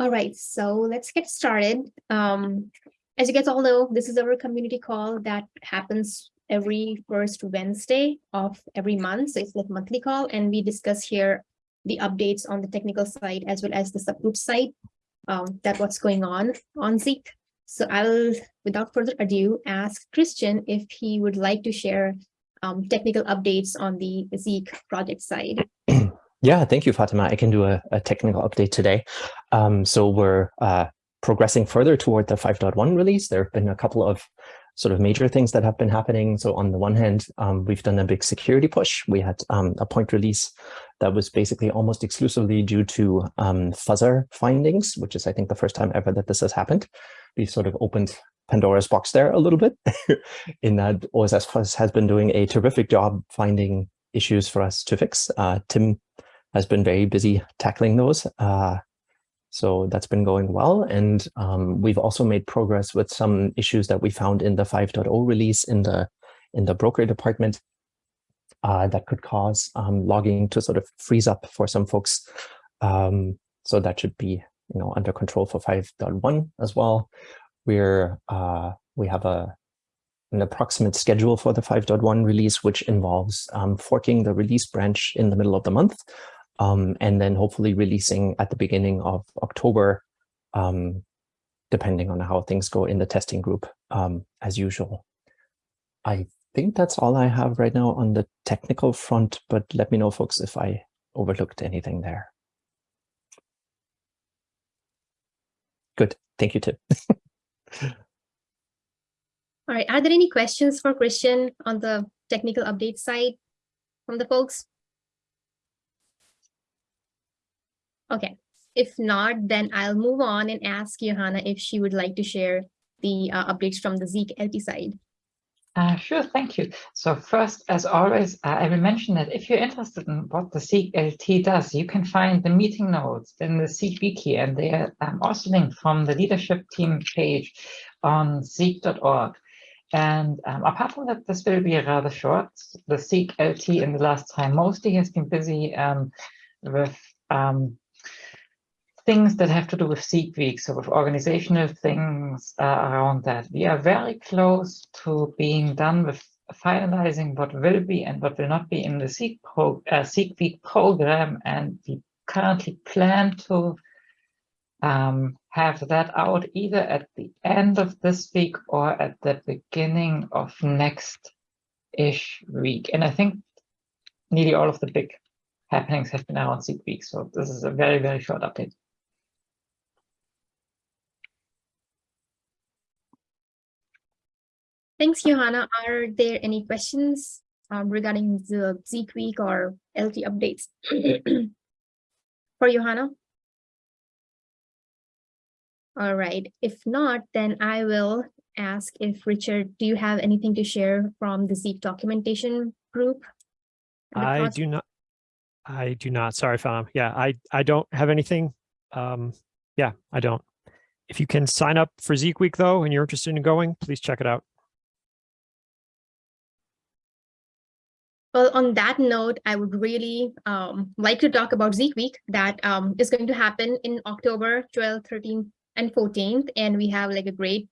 All right, so let's get started. Um, as you guys all know, this is our community call that happens every first Wednesday of every month. So it's like monthly call and we discuss here the updates on the technical side as well as the subgroup side um, that what's going on on Zeek. So I'll, without further ado, ask Christian if he would like to share um, technical updates on the Zeek project side. Yeah, thank you, Fatima. I can do a, a technical update today. Um, so we're uh, progressing further toward the 5.1 release. There have been a couple of sort of major things that have been happening. So on the one hand, um, we've done a big security push. We had um, a point release that was basically almost exclusively due to um, fuzzer findings, which is, I think, the first time ever that this has happened. We've sort of opened Pandora's box there a little bit in that OSS Fuzz has been doing a terrific job finding issues for us to fix. Uh, Tim has been very busy tackling those. Uh, so that's been going well. And um, we've also made progress with some issues that we found in the 5.0 release in the in the broker department uh, that could cause um, logging to sort of freeze up for some folks. Um, so that should be you know under control for 5.1 as well. We're uh, we have a an approximate schedule for the 5.1 release, which involves um, forking the release branch in the middle of the month um, and then hopefully releasing at the beginning of October, um, depending on how things go in the testing group um, as usual. I think that's all I have right now on the technical front, but let me know, folks, if I overlooked anything there. Good. Thank you, Tim. all right. Are there any questions for Christian on the technical update side from the folks? Okay, if not, then I'll move on and ask Johanna if she would like to share the uh, updates from the Zeek LT side. Uh, sure, thank you. So first, as always, uh, I will mention that if you're interested in what the Zeek LT does, you can find the meeting notes in the Zeek Wiki, and they are um, also linked from the leadership team page on zeek.org. And um, apart from that, this will be rather short. The Zeek LT in the last time mostly has been busy um, with um, things that have to do with Zeek Week, so with organizational things uh, around that. We are very close to being done with finalizing what will be and what will not be in the Zeek, pro, uh, Zeek Week program, and we currently plan to um, have that out either at the end of this week or at the beginning of next-ish week. And I think nearly all of the big happenings have been around Zeek Week, so this is a very, very short update. Thanks, Johanna. Are there any questions um, regarding the Zeek week or LT updates for Johanna? All right. If not, then I will ask if Richard, do you have anything to share from the Zeek documentation group? I do not. I do not. Sorry, Fam. Yeah, I, I don't have anything. Um, yeah, I don't. If you can sign up for Zeek Week, though, and you're interested in going, please check it out. Well, on that note, I would really um, like to talk about Zeek Week that um, is going to happen in October 12th, 13th, and 14th. And we have like a great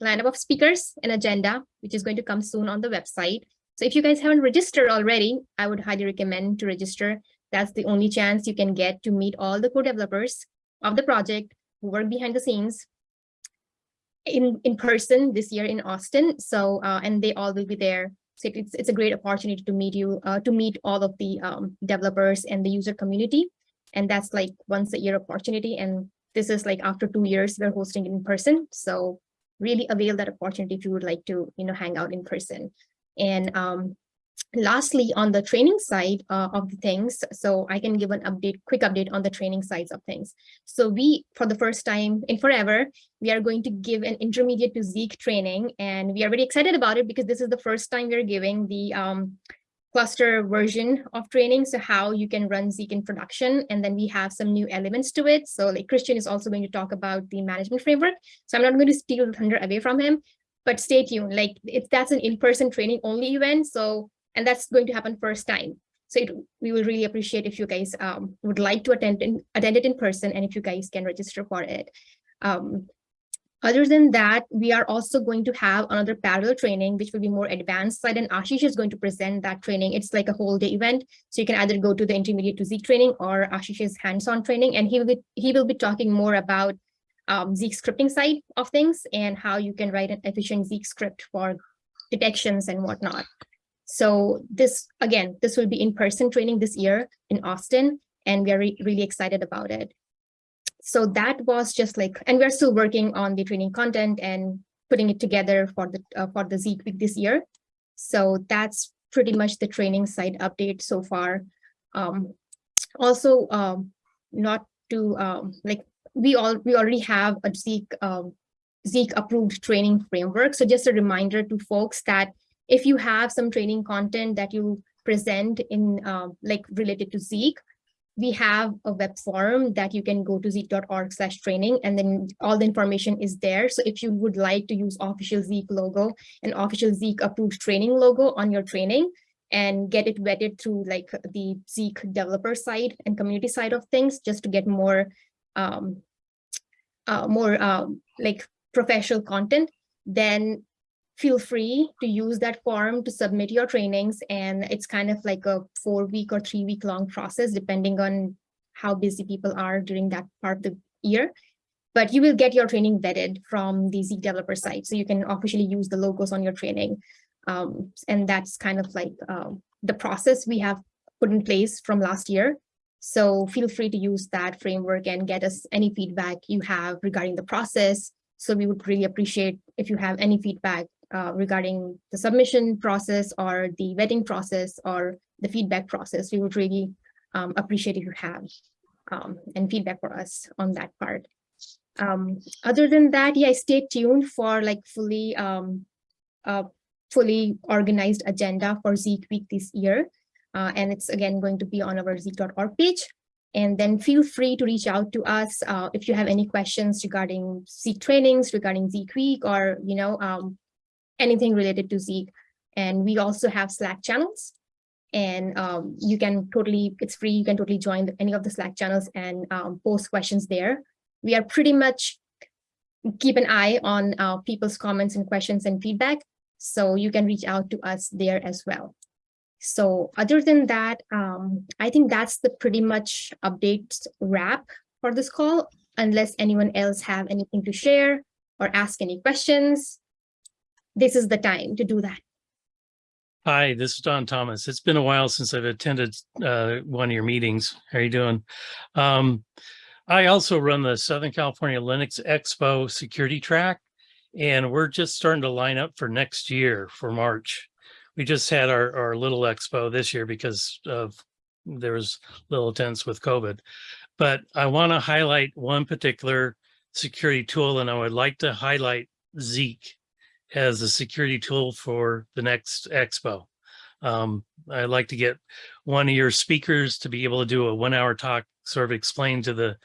lineup of speakers and agenda, which is going to come soon on the website. So if you guys haven't registered already, I would highly recommend to register. That's the only chance you can get to meet all the core developers of the project who work behind the scenes in, in person this year in Austin. So, uh, and they all will be there it's, it's a great opportunity to meet you, uh, to meet all of the um, developers and the user community. And that's like once a year opportunity. And this is like after two years, we're hosting in person. So really avail that opportunity if you would like to, you know, hang out in person. And um, lastly, on the training side uh, of the things, so I can give an update, quick update on the training sides of things. So we, for the first time in forever, we are going to give an intermediate to Zeek training, and we are very excited about it because this is the first time we're giving the um, cluster version of training. So how you can run Zeek in production, and then we have some new elements to it. So like Christian is also going to talk about the management framework. So I'm not going to steal the thunder away from him, but stay tuned. Like it's that's an in-person training only event. So and that's going to happen first time. So it, we will really appreciate if you guys um, would like to attend in, attend it in person and if you guys can register for it. Um, other than that, we are also going to have another parallel training, which will be more advanced side and Ashish is going to present that training. It's like a whole day event. So you can either go to the intermediate to Zeek training or Ashish's hands-on training. And he will be, he will be talking more about um, Zeek scripting side of things and how you can write an efficient Zeek script for detections and whatnot. So this, again, this will be in-person training this year in Austin, and we are re really excited about it. So that was just like, and we're still working on the training content and putting it together for the uh, for the Zeek week this year. So that's pretty much the training side update so far. Um, also, um, not to um, like we all we already have a Zeek um, Zeek approved training framework. So just a reminder to folks that if you have some training content that you present in uh, like related to Zeek, we have a web forum that you can go to zeek.org slash training and then all the information is there. So if you would like to use official Zeek logo and official Zeek approved training logo on your training and get it vetted through like the Zeek developer side and community side of things, just to get more, um, uh, more um, like professional content, then feel free to use that form to submit your trainings. And it's kind of like a four week or three week long process, depending on how busy people are during that part of the year. But you will get your training vetted from the Zeek developer site. So you can officially use the logos on your training. Um, and that's kind of like um, the process we have put in place from last year. So feel free to use that framework and get us any feedback you have regarding the process. So we would really appreciate if you have any feedback uh, regarding the submission process or the vetting process or the feedback process. We would really um, appreciate if you have um, and feedback for us on that part. Um, other than that, yeah, stay tuned for like fully um, fully organized agenda for Zeek Week this year. Uh, and it's again going to be on our zeek.org page. And then feel free to reach out to us uh, if you have any questions regarding Zeek trainings, regarding Zeek Week, or you know um, anything related to Zeek. And we also have Slack channels. And um, you can totally, it's free, you can totally join any of the Slack channels and um, post questions there. We are pretty much keep an eye on uh, people's comments and questions and feedback. So you can reach out to us there as well. So other than that, um, I think that's the pretty much update wrap for this call, unless anyone else have anything to share or ask any questions this is the time to do that. Hi, this is Don Thomas. It's been a while since I've attended uh, one of your meetings. How are you doing? Um, I also run the Southern California Linux Expo security track, and we're just starting to line up for next year for March. We just had our, our little expo this year because of there was little attendance with COVID. But I want to highlight one particular security tool, and I would like to highlight Zeek as a security tool for the next expo. Um, I'd like to get one of your speakers to be able to do a one hour talk, sort of explain to the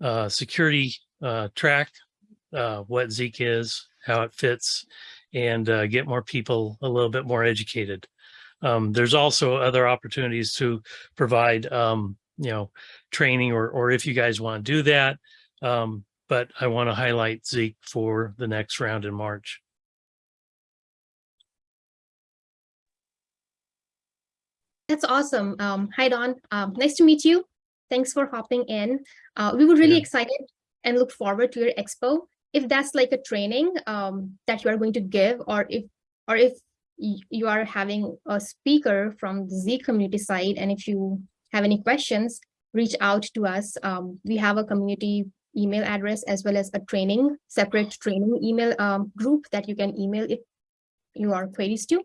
uh, security uh, track uh, what Zeek is, how it fits, and uh, get more people a little bit more educated. Um, there's also other opportunities to provide, um, you know, training or, or if you guys want to do that. Um, but I want to highlight Zeek for the next round in March. That's awesome. Um, hi, Don. Um, nice to meet you. Thanks for hopping in. Uh, we were really yeah. excited and look forward to your expo. If that's like a training um, that you are going to give, or if or if you are having a speaker from the Z community side, and if you have any questions, reach out to us. Um, we have a community email address as well as a training, separate training email um, group that you can email if you are queries to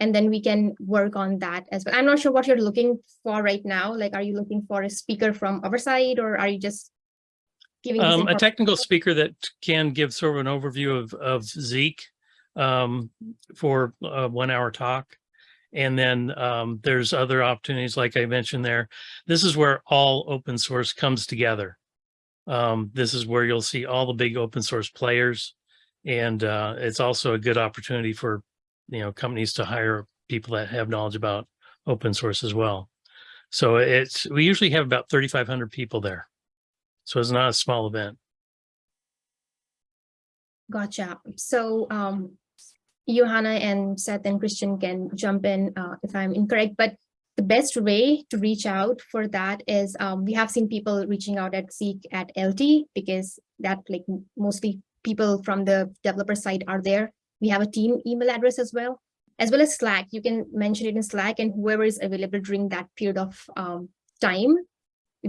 and then we can work on that as well. I'm not sure what you're looking for right now. Like, are you looking for a speaker from our side or are you just giving um, a technical speaker that can give sort of an overview of, of Zeek um, for a one hour talk. And then um, there's other opportunities, like I mentioned there. This is where all open source comes together. Um, this is where you'll see all the big open source players. And uh, it's also a good opportunity for you know, companies to hire people that have knowledge about open source as well. So it's, we usually have about 3,500 people there. So it's not a small event. Gotcha. So um, Johanna and Seth and Christian can jump in uh, if I'm incorrect, but the best way to reach out for that is um, we have seen people reaching out at Zeek at LT because that like mostly people from the developer side are there. We have a team email address as well, as well as Slack. You can mention it in Slack and whoever is available during that period of um, time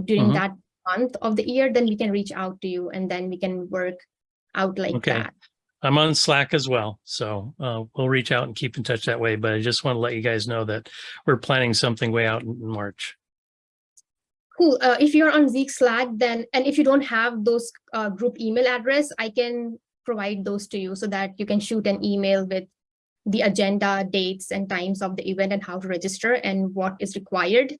during Mhm. that month of the year, then we can reach out to you and then we can work out like Okay. that. I'm on Slack as well. So uh, we'll reach out and keep in touch that way. But I just want to let you guys know that we're planning something way out in in March. Cool. Uh, if you're on Zeek Slack, then and if you don't have those uh, group email address, I can provide those to you so that you can shoot an email with the agenda, dates, and times of the event and how to register and what is required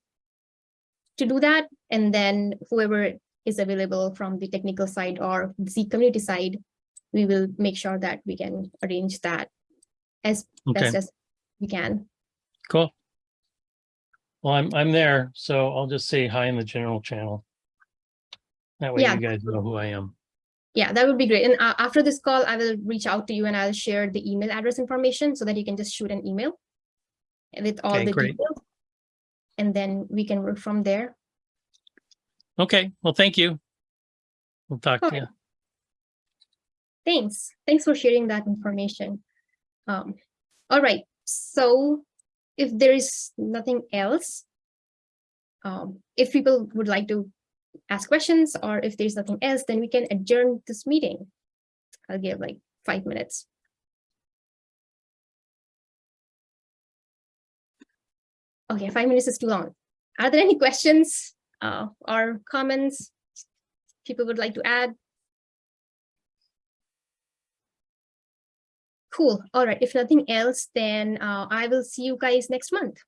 to do that. And then whoever is available from the technical side or the community side, we will make sure that we can arrange that as Okay, best as we can. cool. Well, I'm, I'm there, so I'll just say hi in the general channel. That way Yeah. you guys know who I am. Yeah, that would be great. And uh, after this call, I will reach out to you and I'll share the email address information so that you can just shoot an email with all Okay, the great. details. And then we can work from there. Okay, well, thank you. We'll talk to you. Thanks. Thanks for sharing that information. Um, all right. So if there is nothing else, um, if people would like to ask questions or if there's nothing else, then we can adjourn this meeting. I'll give like five minutes. Okay, five minutes is too long. Are there any questions uh, or comments people would like to add? Cool. All right. If nothing else, then uh, I will see you guys next month.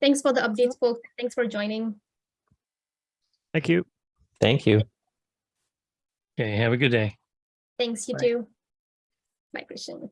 Thanks for the updates, folks. Thanks for joining. Thank you. Thank you. Okay, have a good day. Thanks, you Bye. too. Bye, Christian.